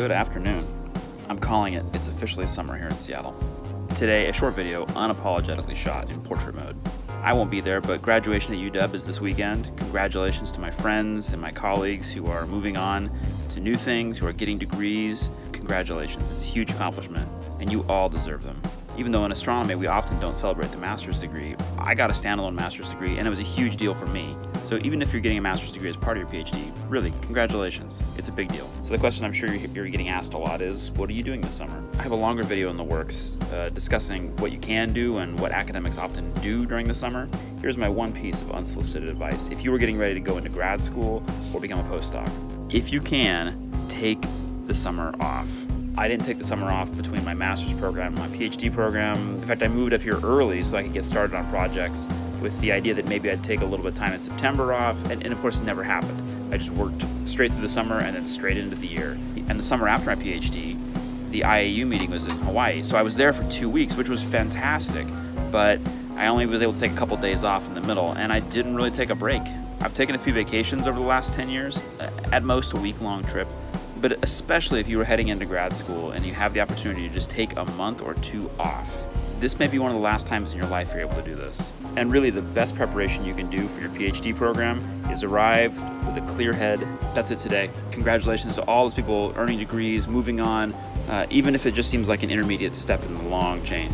Good afternoon. I'm calling it, it's officially summer here in Seattle. Today, a short video unapologetically shot in portrait mode. I won't be there, but graduation at UW is this weekend. Congratulations to my friends and my colleagues who are moving on to new things, who are getting degrees. Congratulations, it's a huge accomplishment, and you all deserve them. Even though in astronomy we often don't celebrate the master's degree, I got a standalone master's degree and it was a huge deal for me. So even if you're getting a master's degree as part of your PhD, really, congratulations. It's a big deal. So the question I'm sure you're getting asked a lot is, what are you doing this summer? I have a longer video in the works uh, discussing what you can do and what academics often do during the summer. Here's my one piece of unsolicited advice. If you were getting ready to go into grad school or become a postdoc, if you can, take the summer off. I didn't take the summer off between my master's program and my PhD program. In fact, I moved up here early so I could get started on projects with the idea that maybe I'd take a little bit of time in September off, and, and, of course it never happened. I just worked straight through the summer and then straight into the year. And the summer after my PhD, the IAU meeting was in Hawaii, so I was there for two weeks, which was fantastic, but I only was able to take a couple days off in the middle, and I didn't really take a break. I've taken a few vacations over the last 10 years, at most a week-long trip, but especially if you were heading into grad school and you have the opportunity to just take a month or two off. This may be one of the last times in your life you're able to do this. And really the best preparation you can do for your PhD program is arrive with a clear head. That's it today. Congratulations to all those people earning degrees, moving on, uh, even if it just seems like an intermediate step in the long chain.